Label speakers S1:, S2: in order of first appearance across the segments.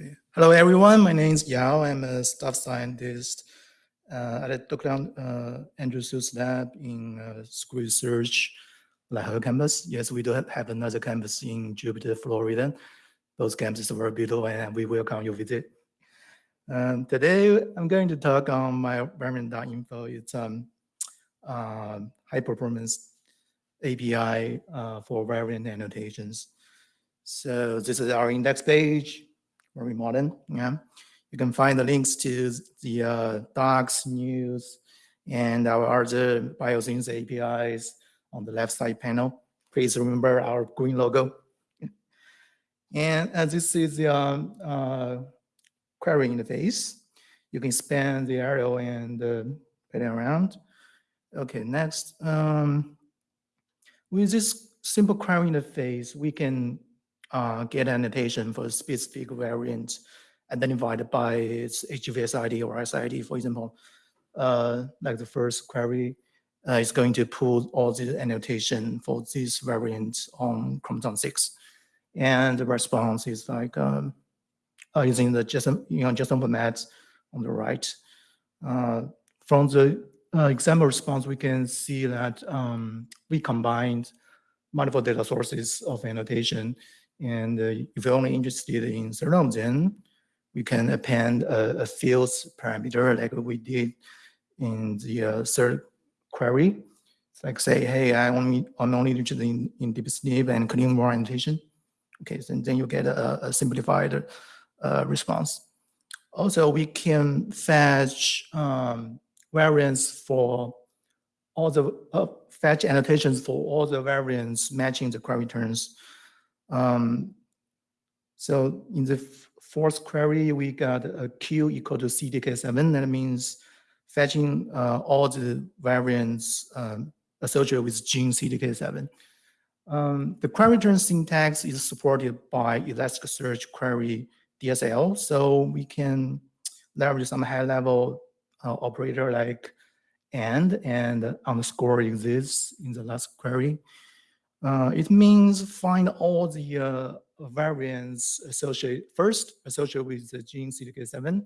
S1: Okay. Hello, everyone. My name is Yao. I'm a staff scientist uh, at Dr. Uh, Andrew Su's lab in uh, school research La Jolla campus. Yes, we do have another campus in Jupiter, Florida. Those campuses are very beautiful and we welcome your visit. Um, today, I'm going to talk on my variant.info. It's um, uh, high performance API uh, for variant annotations. So this is our index page, very modern. Yeah, you can find the links to the uh, docs, news, and our other BioThings APIs on the left side panel. Please remember our green logo. And as this is the um, uh, query interface, you can span the arrow and uh, it around. Okay, next. Um, with this simple query interface, we can uh, get annotation for a specific variant identified by its HGVS ID or SID, for example. Uh, like the first query uh, is going to pull all the annotation for this variant on chromosome 6. And the response is like um, uh, using the JSON, you know, JSON format on the right. Uh, from the uh, example response, we can see that um, we combined multiple data sources of annotation. And uh, if you're only interested in serum, then we can append a, a fields parameter like we did in the uh, third query. It's like say, hey, I only, I'm only interested in, in dbSNP and clean orientation. Okay, so then you get a, a simplified uh, response. Also, we can fetch um, variants for all the uh, fetch annotations for all the variants matching the query terms. Um, so in the fourth query, we got a Q equal to CDK7. That means fetching uh, all the variants um, associated with gene CDK7. Um, the query term syntax is supported by Elasticsearch query DSL, so we can leverage some high-level uh, operator like and and underscore exists in the last query. Uh, it means find all the uh, variants associated first associated with the gene CDK7,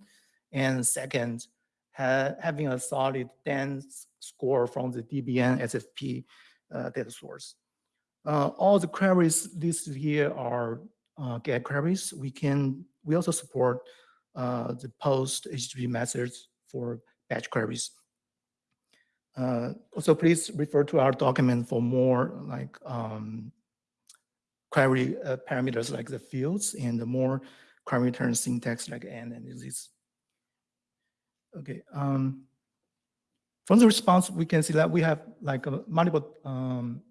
S1: and second ha having a solid dense score from the dbNSFP uh, data source. Uh, all the queries listed here are uh, GET queries. We can we also support uh, the post HTTP methods for batch queries. Uh, also, please refer to our document for more like um, query uh, parameters like the fields and the more query return syntax like and and this. Okay. Um, from the response, we can see that we have like a multiple um,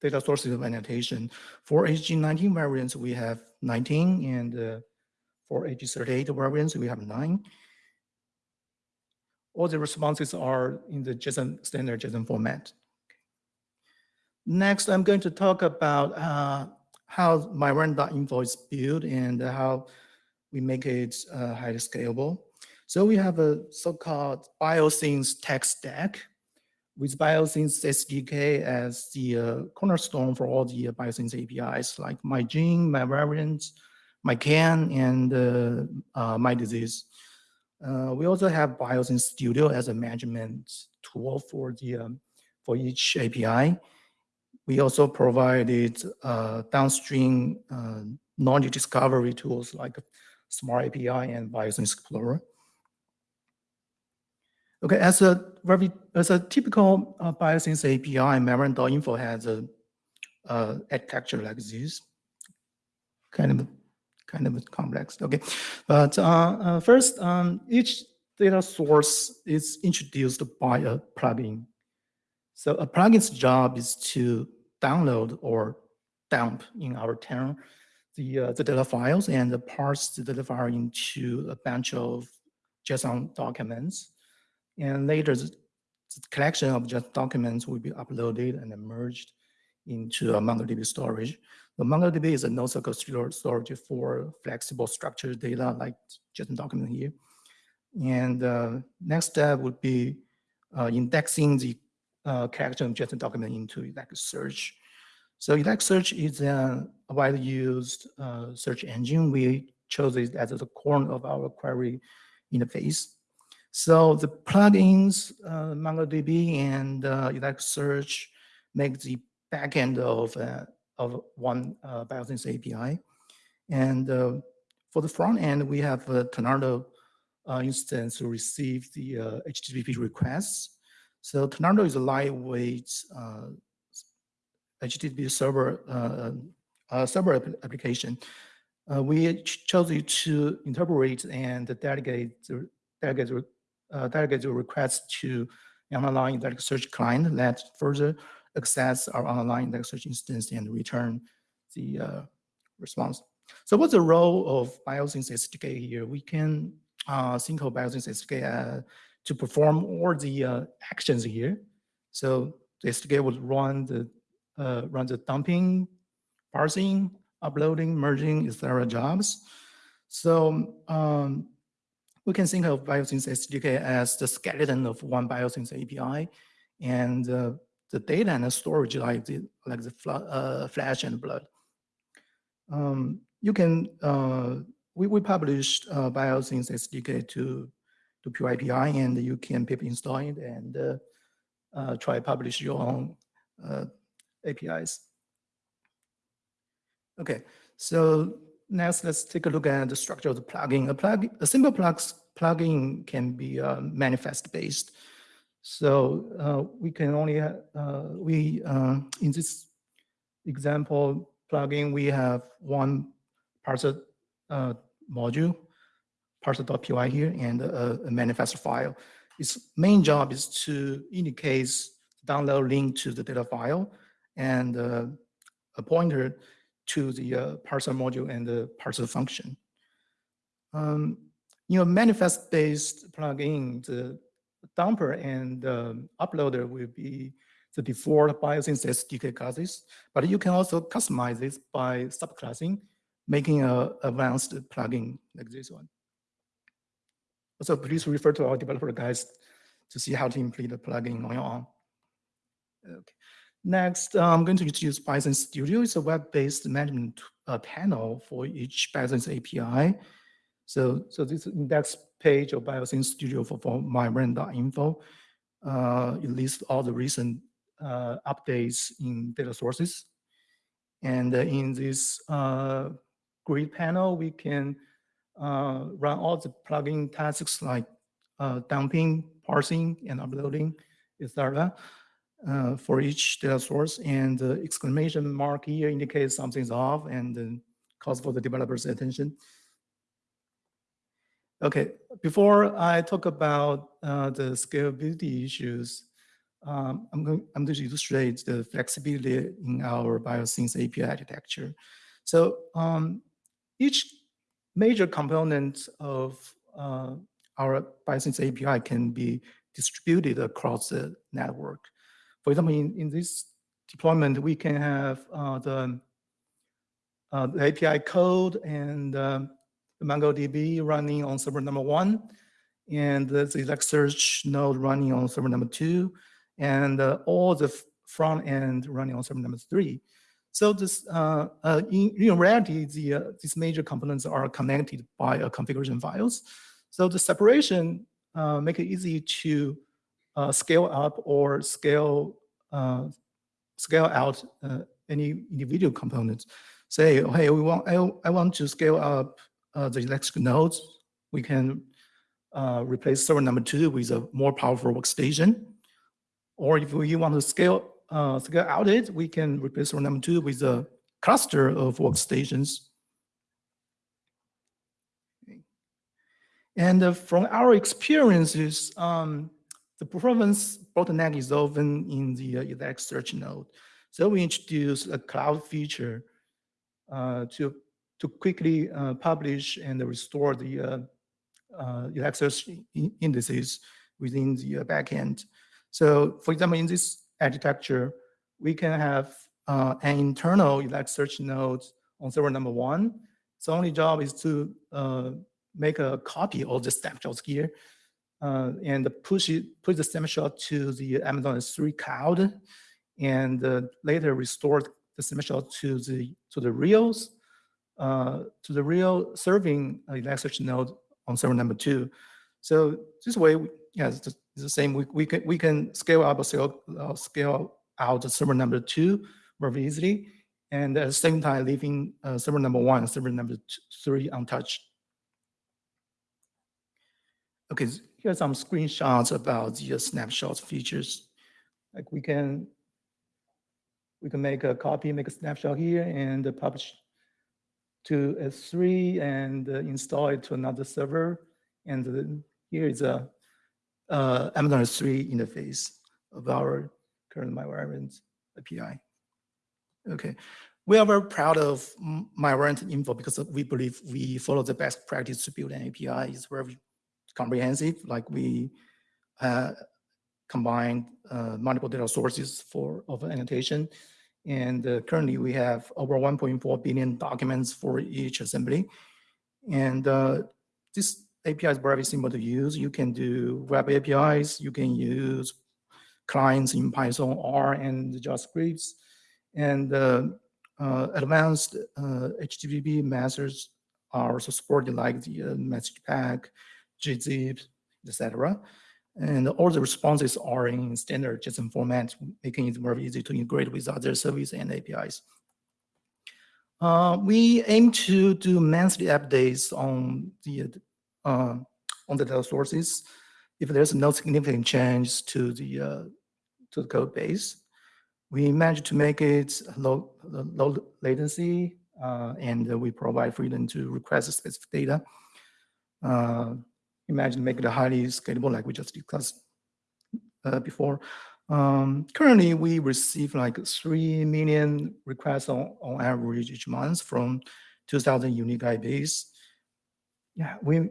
S1: data sources of annotation. For HG19 variants, we have 19, and uh, for HG38 variants, we have nine all the responses are in the JSON standard JSON format. Next, I'm going to talk about uh, how MyVariant.info is built and how we make it uh, highly scalable. So we have a so-called BioThings tech stack with BioThings SDK as the uh, cornerstone for all the uh, APIs like MyGene, MyVariant, MyChem, and uh, uh, MyDisease. Uh, we also have BioThings Studio as a management tool for the um, for each API. We also provided uh, downstream uh, knowledge discovery tools like Smart API and BioThings Explorer. Okay, as a very as a typical uh, BioThings API, MyVariant.info has a uh, architecture like this, kind of kind of complex. Okay, but uh, uh, first, um, each data source is introduced by a plugin. So a plugin's job is to download or dump in our term the uh, the data files and parse the data file into a bunch of JSON documents, and later the, the collection of JSON documents will be uploaded and merged into a MongoDB storage. The MongoDB is a NoSQL storage for flexible structured data like JSON document here. And uh, next step would be uh, indexing the uh, character of JSON document into Elasticsearch. So Elasticsearch is a widely used uh, search engine. We chose it as the core of our query interface. So the plugins, uh, MongoDB and uh, Elasticsearch make the backend of, of one uh, BioThings API. And uh, for the front end, we have a Tornado uh, instance to receive the uh, HTTP requests. So Tornado is a lightweight uh, HTTP server uh, uh, server application. Uh, we chose it to interpret and delegate the delegate, uh, delegate the request to an online Elasticsearch client that further access our online Elasticsearch instance and return the uh, response. So what's the role of BioThings SDK here? We can uh, think of BioThings SDK uh, to perform all the uh, actions here. So the SDK would run the uh, run the dumping, parsing, uploading, merging, etc. jobs. So um, we can think of BioThings SDK as the skeleton of one BioThings API, and uh, the data and the storage like the like the uh, flesh and blood. Um, you can uh, we we published uh, SDK to to PyPI, and you can pip install it and uh, uh, try publish your own uh, APIs. Okay, so next let's take a look at the structure of the plugin. A plug, a simple plugs plugin can be uh, manifest based. So uh, we can only uh, we uh, in this example plugin we have one parser uh, module parser.py here and a, a manifest file. Its main job is to indicate download link to the data file and uh, a pointer to the uh, parser module and the parser function. Um, you know, manifest-based plugin, the dumper and um, uploader will be the default BioThings SDK classes, but you can also customize this by subclassing, making a advanced plugin like this one. So please refer to our developer guides to see how to implement the plugin on your own. Okay. Next, uh, I'm going to introduce BioThings Studio. It's a web-based management uh, panel for each BioThings API. So, so this index page of BioThings Studio for, for MyVariant.info. Uh, it lists all the recent uh, updates in data sources. And uh, in this uh, grid panel, we can uh, run all the plugin tasks like dumping, parsing, and uploading, etc uh, for each data source and the exclamation mark here indicates something's off and then calls for the developer's attention. Okay, before I talk about uh, the scalability issues, um, I'm, going, to illustrate the flexibility in our BioThings API architecture. So um, each major component of uh, our BioThings API can be distributed across the network. For example, in, in this deployment, we can have uh, the, uh, the, API code and the MongoDB running on server number one, and the Elasticsearch node running on server number two, and uh, all the front end running on server number three. So this, uh, uh, in, in, reality, the, these major components are connected by a configuration files. So the separation make it easy to uh, scale up or scale uh, scale out uh, any individual components. Say, hey, we want I, I want to scale up uh, the electric nodes. We can uh, replace server number two with a more powerful workstation. Or if we want to scale uh, scale out it, we can replace server number two with a cluster of workstations. And uh, from our experiences, um, the performance bottleneck is often in the uh, search node. So we introduce a cloud feature uh, to, to quickly uh, publish and restore the uh, uh, Elasticsearch indices within the uh, backend. So for example, in this architecture, we can have an internal Elasticsearch node on server number one. Its only job is to make a copy of the snapshots here uh, and push it, push the snapshot to the Amazon S3 cloud, and uh, later restore the snapshot to the to the reals uh, to the real serving Elasticsearch node on server number two. So this way, yeah, it's the, same. We, we can we can scale up scale, uh, scale out the server number two very easily, and at the same time leaving uh, server number one, server number two, three untouched. Okay, here's some screenshots about the snapshot features. Like we can we can make a copy, make a snapshot here, and publish to S3 and install it to another server. And here is a uh, Amazon S3 interface of our current MyVariant API. Okay, we are very proud of MyVariant info because we believe we follow the best practice to build an API. It's very comprehensive, like we uh, combined uh, multiple data sources for of annotation. And uh, currently we have over 1.4 billion documents for each assembly. And uh, this API is very simple to use. You can do web APIs, you can use clients in Python, R, and JavaScript. And uh, uh, advanced HTTP uh, methods are also supported like the message pack, gzip, etc. And all the responses are in standard JSON format, making it more easy to integrate with other services and APIs. Uh, we aim to do monthly updates on the uh, on the data sources if there's no significant change to the uh, to the code base. We managed to make it low low latency, uh, and we provide freedom to request specific data. Imagine make it highly scalable like we just discussed uh, before. Um, currently, we receive like 3 million requests on, on average each month from 2,000 unique IPs. Yeah, we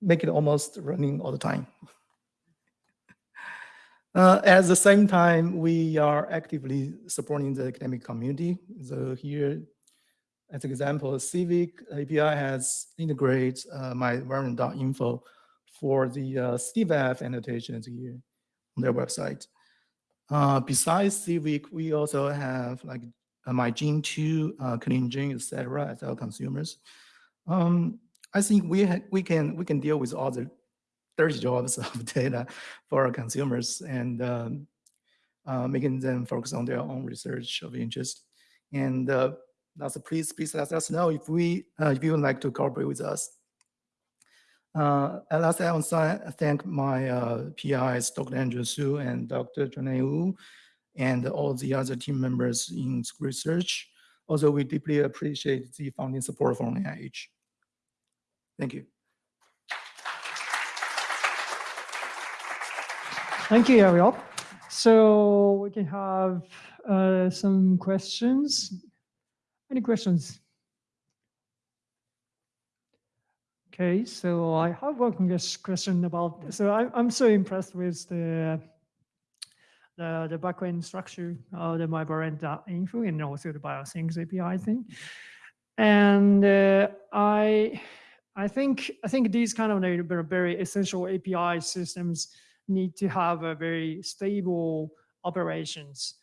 S1: make it almost running all the time. Uh, at the same time, we are actively supporting the academic community. So here, as an example, Civic API has integrated uh, MyVariant.info for the uh, CVAF annotations here on their website. Uh, besides Civic, we also have like uh, MyGene2, uh, ClinGen, etc. as our consumers. Um, I think we we can we can deal with all the 30 jobs of data for our consumers and um, uh, making them focus on their own research of interest. And uh, that's please please let us know if we uh, if you would like to cooperate with us. Uh, at last, I want to thank my uh, PIs, Dr. Andrew Su and Dr. Chunlei Wu, and all the other team members in research. Also, we deeply appreciate the funding support from NIH. Thank you.
S2: Thank you, Ariel. So we can have uh, some questions. Any questions? Okay, so I have one question about, so I, I'm so impressed with the the, the backend structure of the MyVariant.info and also the BioThings API thing. And uh, I I think I think these kind of very essential API systems need to have a very stable operations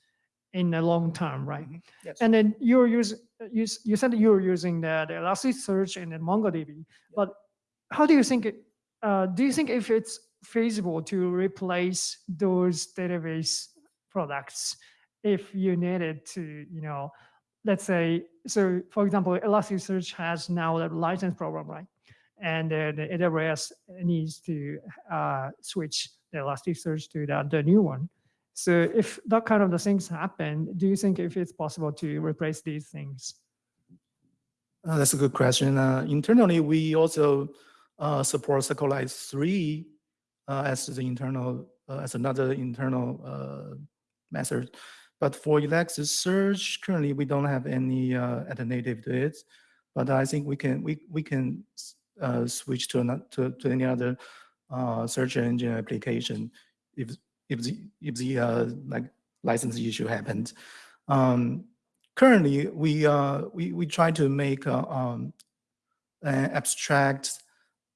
S2: in the long term, right? Mm -hmm. yes. And then you're using you, you said you were using the, the Elasticsearch and then MongoDB, yeah. but how do you think it, uh, do you think if it's feasible to replace those database products if you needed to, you know, let's say, so for example, Elasticsearch has now a license program, right? And uh, the AWS needs to uh, switch the Elasticsearch to the, the new one. So if that kind of the things happen, do you think if it's possible to replace these things?
S1: Uh, that's a good question. Uh, internally, we also uh, support SQLite 3 uh, as the internal, uh, as another internal uh, method. But for Elasticsearch, currently we don't have any uh, at the native to it. But I think we can we we can switch to, not, to to any other search engine application if if the if the uh, like license issue happened. Um, currently, we uh, we we try to make uh, um, abstract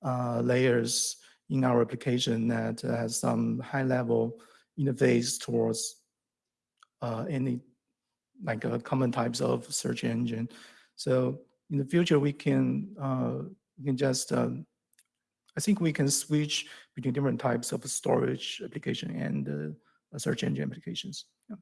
S1: uh, layers in our application that has some high level interface towards uh, any like uh, common types of search engine. So in the future, we can, uh, we can just, um, I think we can switch between different types of storage application and uh, search engine applications. Yeah.